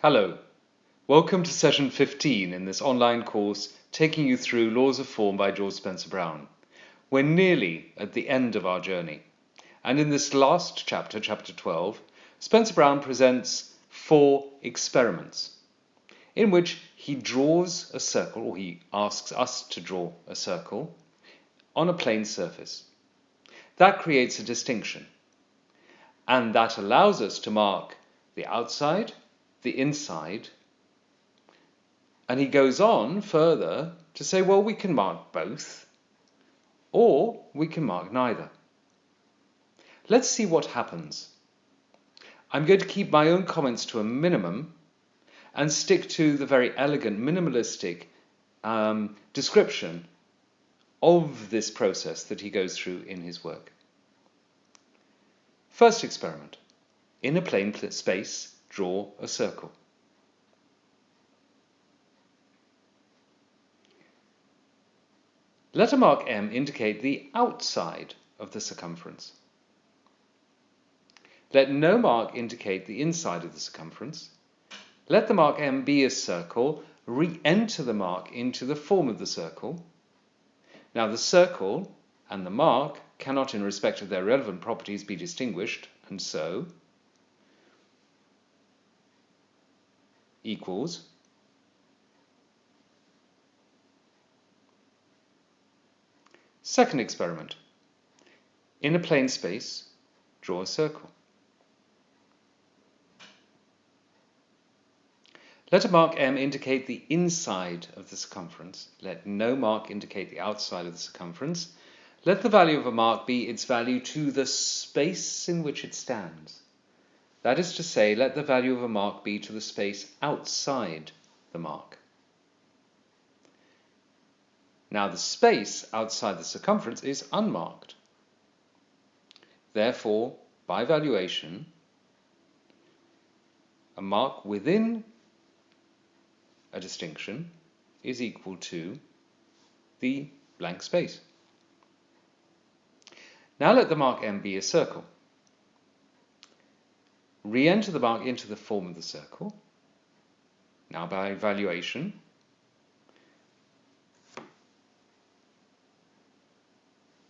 Hello, welcome to session 15 in this online course taking you through Laws of Form by George Spencer Brown. We're nearly at the end of our journey, and in this last chapter, chapter 12, Spencer Brown presents four experiments in which he draws a circle, or he asks us to draw a circle, on a plane surface. That creates a distinction, and that allows us to mark the outside, the inside, and he goes on further to say, well, we can mark both, or we can mark neither. Let's see what happens. I'm going to keep my own comments to a minimum and stick to the very elegant, minimalistic um, description of this process that he goes through in his work. First experiment. In a plane space, draw a circle. Let a mark M indicate the outside of the circumference. Let no mark indicate the inside of the circumference. Let the mark M be a circle, re-enter the mark into the form of the circle. Now the circle and the mark cannot in respect of their relevant properties be distinguished, and so equals Second experiment. In a plane space, draw a circle. Let a mark M indicate the inside of the circumference. Let no mark indicate the outside of the circumference. Let the value of a mark be its value to the space in which it stands. That is to say, let the value of a mark be to the space outside the mark. Now the space outside the circumference is unmarked. Therefore, by valuation, a mark within a distinction is equal to the blank space. Now let the mark M be a circle. Re-enter the mark into the form of the circle. Now by valuation,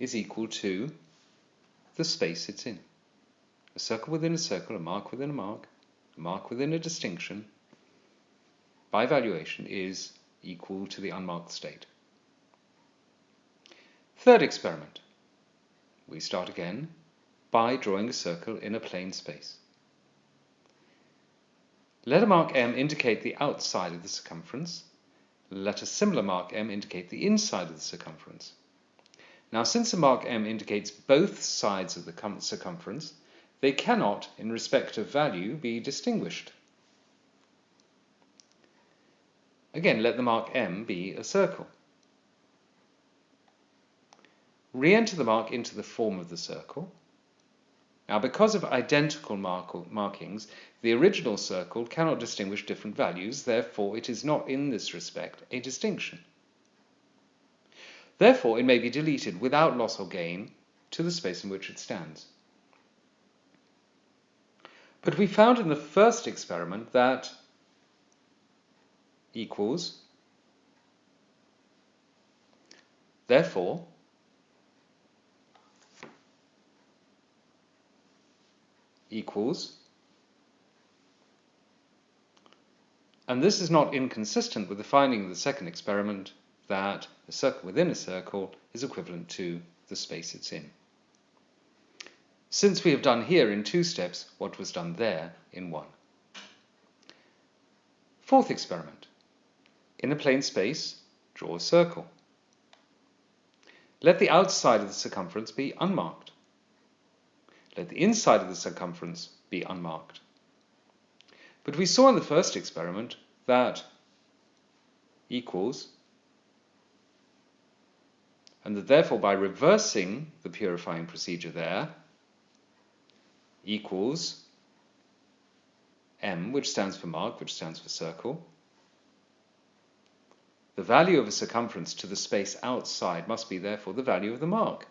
is equal to the space it's in. A circle within a circle, a mark within a mark, a mark within a distinction, by valuation is equal to the unmarked state. Third experiment. We start again by drawing a circle in a plane space. Let a mark M indicate the outside of the circumference. Let a similar mark M indicate the inside of the circumference. Now, since a mark M indicates both sides of the circumference, they cannot, in respect of value, be distinguished. Again, let the mark M be a circle. Re-enter the mark into the form of the circle. Now, because of identical mark markings, the original circle cannot distinguish different values, therefore it is not in this respect a distinction. Therefore, it may be deleted without loss or gain to the space in which it stands. But we found in the first experiment that equals, therefore, equals, and this is not inconsistent with the finding of the second experiment that a circle within a circle is equivalent to the space it's in. Since we have done here in two steps what was done there in one. Fourth experiment. In a plane space, draw a circle. Let the outside of the circumference be unmarked. Let the inside of the circumference be unmarked. But we saw in the first experiment that equals and that therefore by reversing the purifying procedure there equals m, which stands for mark, which stands for circle. The value of a circumference to the space outside must be therefore the value of the mark,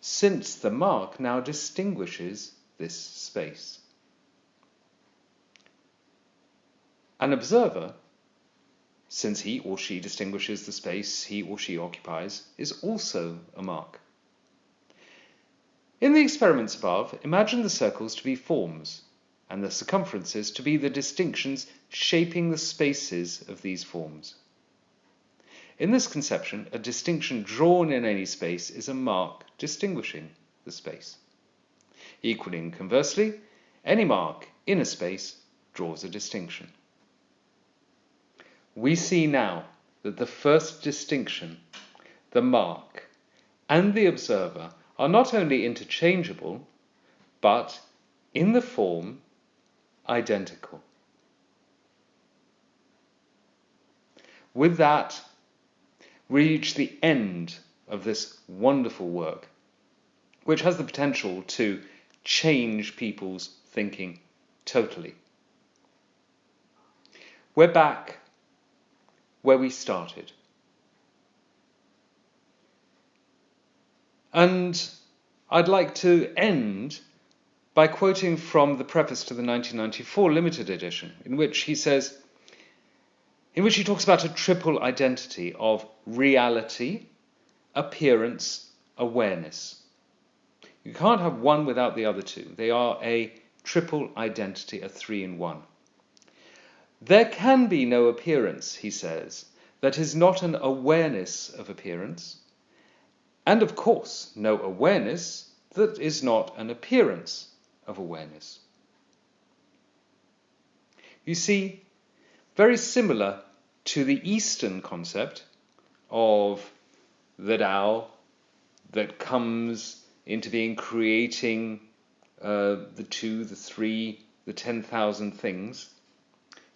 since the mark now distinguishes this space. An observer, since he or she distinguishes the space he or she occupies, is also a mark. In the experiments above, imagine the circles to be forms, and the circumferences to be the distinctions shaping the spaces of these forms. In this conception, a distinction drawn in any space is a mark distinguishing the space. Equally and conversely, any mark in a space draws a distinction. We see now that the first distinction, the mark, and the observer are not only interchangeable, but in the form identical. With that, reach the end of this wonderful work, which has the potential to change people's thinking totally. We're back where we started. And I'd like to end by quoting from the preface to the 1994 limited edition, in which he says, in which he talks about a triple identity of reality, appearance, awareness. You can't have one without the other two. They are a triple identity, a three in one. There can be no appearance, he says, that is not an awareness of appearance, and of course, no awareness that is not an appearance of awareness. You see, very similar to the Eastern concept of the Tao that comes into being creating uh, the two, the three, the 10,000 things.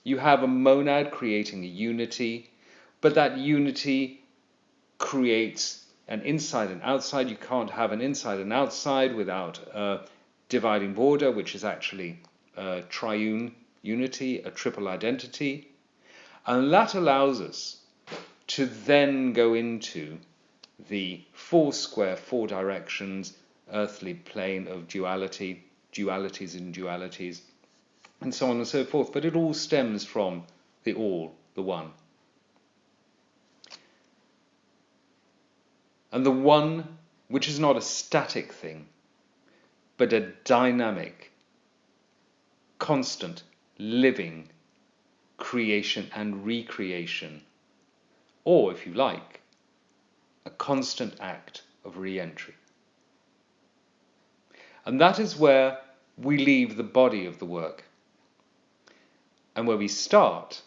You have a monad creating a unity, but that unity creates an inside and outside. You can't have an inside and outside without a dividing border, which is actually a triune unity, a triple identity. And that allows us to then go into the four square, four directions, earthly plane of duality, dualities and dualities, and so on and so forth. But it all stems from the all, the one. and the one which is not a static thing, but a dynamic, constant, living creation and recreation, or if you like, a constant act of re entry. And that is where we leave the body of the work, and where we start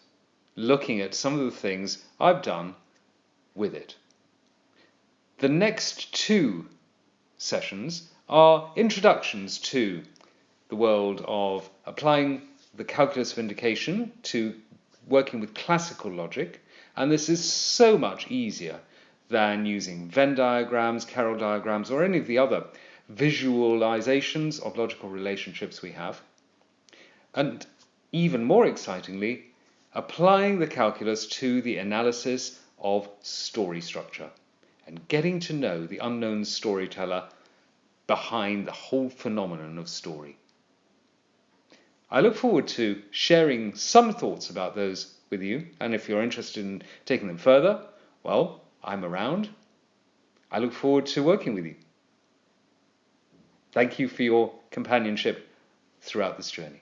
looking at some of the things I've done with it. The next two sessions are introductions to the world of applying the calculus of indication to working with classical logic, and this is so much easier than using Venn diagrams, Carroll diagrams, or any of the other visualizations of logical relationships we have. And even more excitingly, applying the calculus to the analysis of story structure and getting to know the unknown storyteller behind the whole phenomenon of story. I look forward to sharing some thoughts about those with you, and if you're interested in taking them further, well, I'm around. I look forward to working with you. Thank you for your companionship throughout this journey.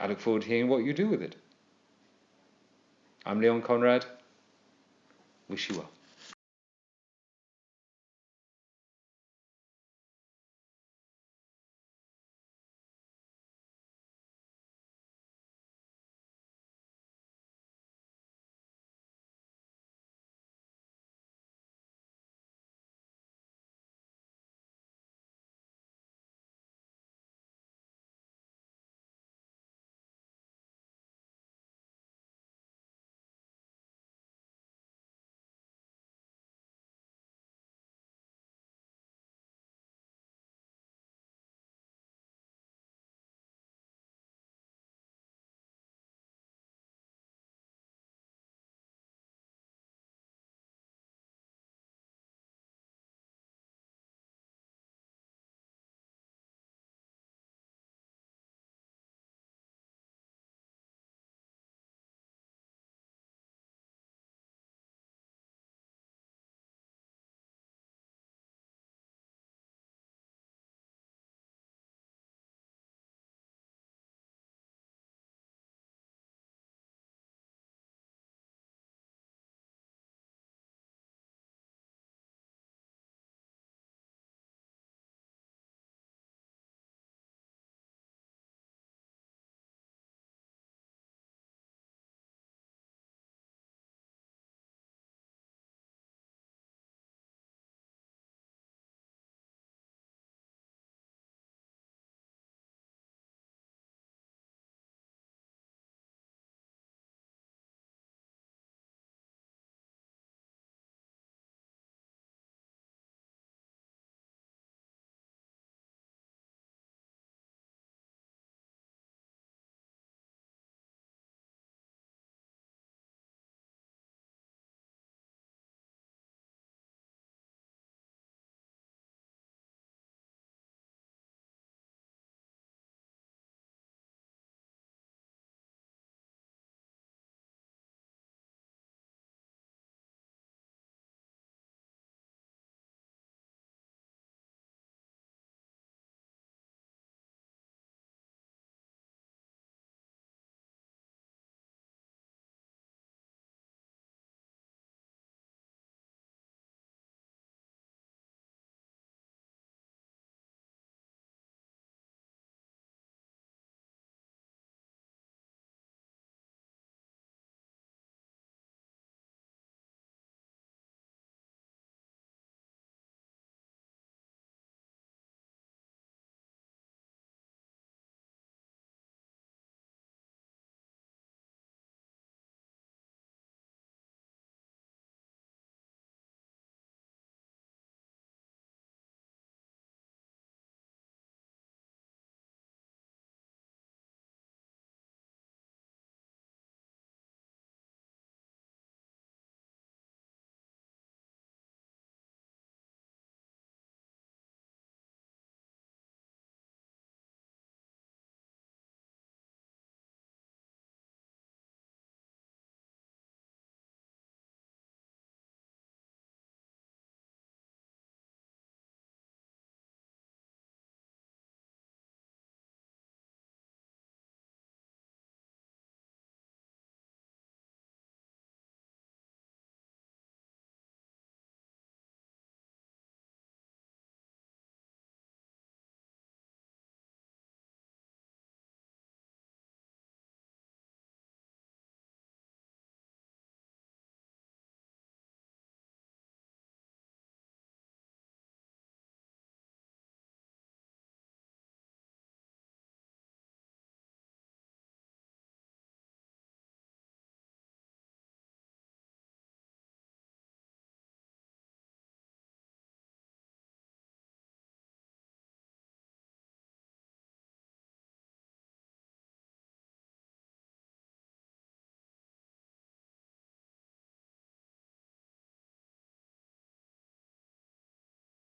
I look forward to hearing what you do with it. I'm Leon Conrad. Wish you well.